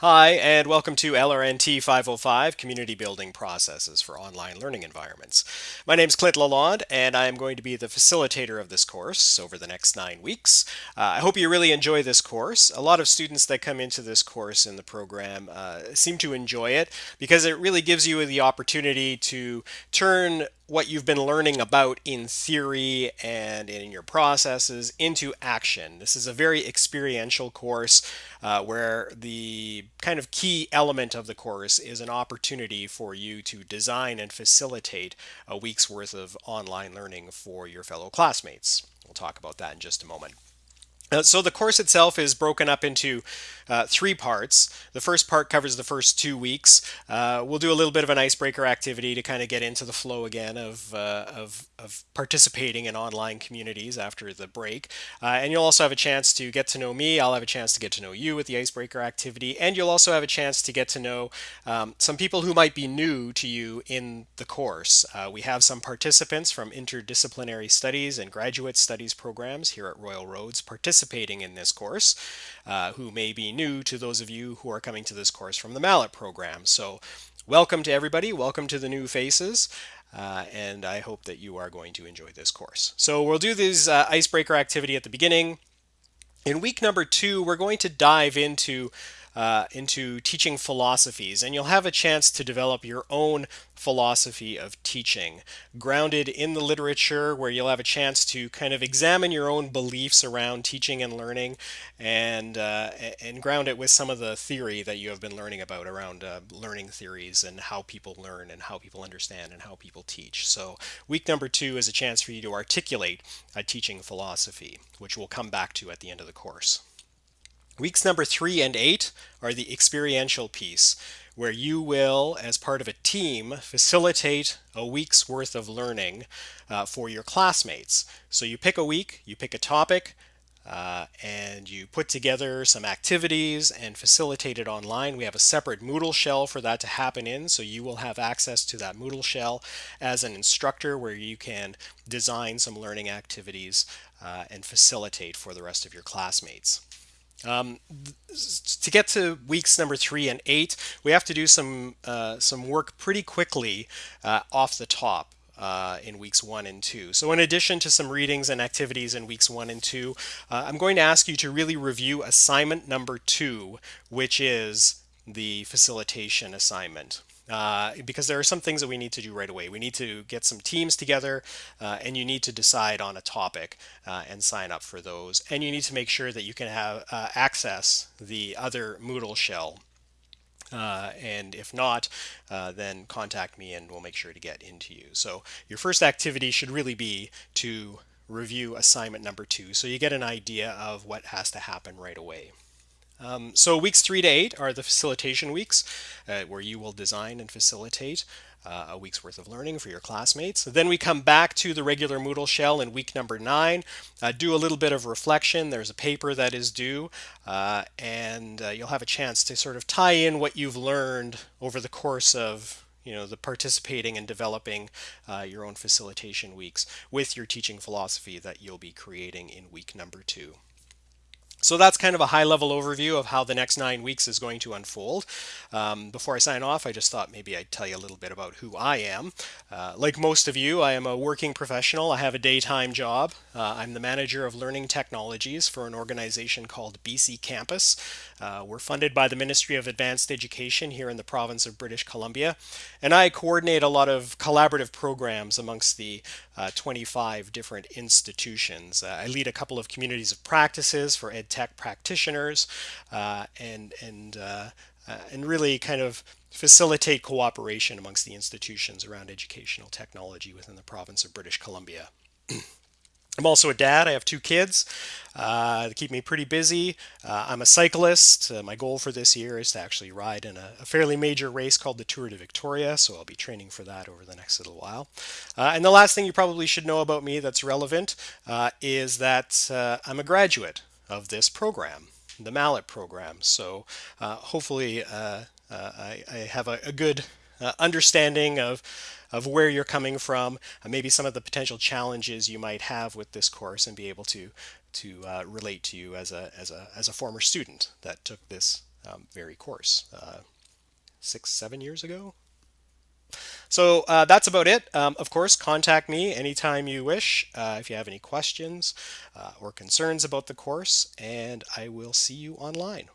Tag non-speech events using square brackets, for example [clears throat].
Hi, and welcome to LRNT 505 Community Building Processes for Online Learning Environments. My name is Clint Lalonde, and I am going to be the facilitator of this course over the next nine weeks. Uh, I hope you really enjoy this course. A lot of students that come into this course in the program uh, seem to enjoy it because it really gives you the opportunity to turn what you've been learning about in theory and in your processes into action. This is a very experiential course uh, where the kind of key element of the course is an opportunity for you to design and facilitate a week's worth of online learning for your fellow classmates. We'll talk about that in just a moment. Uh, so the course itself is broken up into uh, three parts. The first part covers the first two weeks. Uh, we'll do a little bit of an icebreaker activity to kind of get into the flow again of, uh, of, of, participating in online communities after the break. Uh, and you'll also have a chance to get to know me. I'll have a chance to get to know you with the icebreaker activity. And you'll also have a chance to get to know um, some people who might be new to you in the course. Uh, we have some participants from interdisciplinary studies and graduate studies programs here at Royal Roads participating participating in this course uh, who may be new to those of you who are coming to this course from the MALAT program. So welcome to everybody, welcome to the new faces. Uh, and I hope that you are going to enjoy this course. So we'll do this uh, icebreaker activity at the beginning. In week number two, we're going to dive into uh, into teaching philosophies, and you'll have a chance to develop your own philosophy of teaching, grounded in the literature, where you'll have a chance to kind of examine your own beliefs around teaching and learning, and uh, and ground it with some of the theory that you have been learning about around uh, learning theories and how people learn and how people understand and how people teach. So week number two is a chance for you to articulate a teaching philosophy, which we'll come back to at the end of the course. Weeks number three and eight are the experiential piece, where you will, as part of a team, facilitate a week's worth of learning uh, for your classmates. So you pick a week, you pick a topic, uh, and you put together some activities and facilitate it online. We have a separate Moodle shell for that to happen in, so you will have access to that Moodle shell as an instructor where you can design some learning activities uh, and facilitate for the rest of your classmates. Um, to get to weeks number three and eight, we have to do some uh, some work pretty quickly uh, off the top. Uh, in weeks one and two. So in addition to some readings and activities in weeks one and two, uh, I'm going to ask you to really review assignment number two, which is the facilitation assignment uh, because there are some things that we need to do right away. We need to get some teams together uh, and you need to decide on a topic uh, and sign up for those. And you need to make sure that you can have uh, access the other Moodle shell. Uh, and if not, uh, then contact me and we'll make sure to get into you. So your first activity should really be to review assignment number two so you get an idea of what has to happen right away. Um, so weeks three to eight are the facilitation weeks uh, where you will design and facilitate uh, a week's worth of learning for your classmates. Then we come back to the regular Moodle shell in week number nine, uh, do a little bit of reflection. There's a paper that is due, uh, and uh, you'll have a chance to sort of tie in what you've learned over the course of you know the participating and developing uh, your own facilitation weeks with your teaching philosophy that you'll be creating in week number two. So that's kind of a high level overview of how the next nine weeks is going to unfold. Um, before I sign off, I just thought maybe I'd tell you a little bit about who I am. Uh, like most of you, I am a working professional. I have a daytime job. Uh, I'm the manager of learning technologies for an organization called BC Campus. Uh, we're funded by the Ministry of Advanced Education here in the province of British Columbia. And I coordinate a lot of collaborative programs amongst the uh, 25 different institutions. Uh, I lead a couple of communities of practices for ed tech practitioners uh, and and uh, uh, and really kind of facilitate cooperation amongst the institutions around educational technology within the province of British Columbia. [clears throat] I'm also a dad. I have two kids. Uh, keep me pretty busy. Uh, I'm a cyclist. Uh, my goal for this year is to actually ride in a, a, fairly major race called the Tour de Victoria, so I'll be training for that over the next little while. And the last thing you probably should know about me that's relevant is that I'm a graduate of this program, the MALAT program. So hopefully I, I, have a, a good understanding of of where you're coming from, uh, maybe some of the potential challenges you might have with this course and be able to to uh, relate to you as a, as, a, as a former student that took this um, very course. Uh, six, seven years ago. So uh, that's about it. Um, of course, contact me anytime you wish uh, if you have any questions uh, or concerns about the course, and I will see you online.